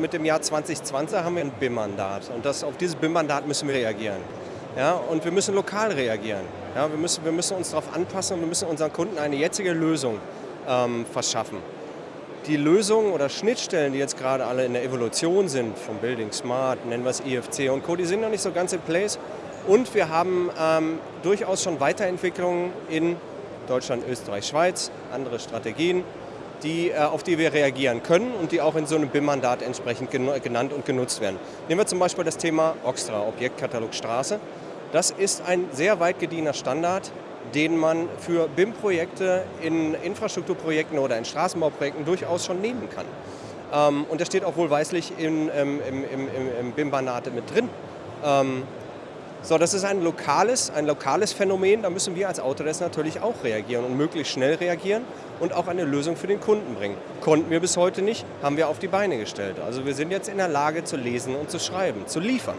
Mit dem Jahr 2020 haben wir ein BIM-Mandat und das, auf dieses BIM-Mandat müssen wir reagieren. Ja, und wir müssen lokal reagieren. Ja, wir, müssen, wir müssen uns darauf anpassen und wir müssen unseren Kunden eine jetzige Lösung ähm, verschaffen. Die Lösungen oder Schnittstellen, die jetzt gerade alle in der Evolution sind, vom Building Smart, nennen wir es IFC und Co., die sind noch nicht so ganz in place. Und wir haben ähm, durchaus schon Weiterentwicklungen in Deutschland, Österreich, Schweiz, andere Strategien, die, äh, auf die wir reagieren können und die auch in so einem BIM-Mandat entsprechend genannt und genutzt werden. Nehmen wir zum Beispiel das Thema Oxtra, Objektkatalog Straße. Das ist ein sehr weit gediener Standard, den man für BIM-Projekte in Infrastrukturprojekten oder in Straßenbauprojekten durchaus schon nehmen kann. Ähm, und der steht auch wohlweislich ähm, im, im, im BIM-Mandat mit drin. So, das ist ein lokales, ein lokales Phänomen, da müssen wir als Autodesk natürlich auch reagieren und möglichst schnell reagieren und auch eine Lösung für den Kunden bringen. Konnten wir bis heute nicht, haben wir auf die Beine gestellt. Also wir sind jetzt in der Lage zu lesen und zu schreiben, zu liefern.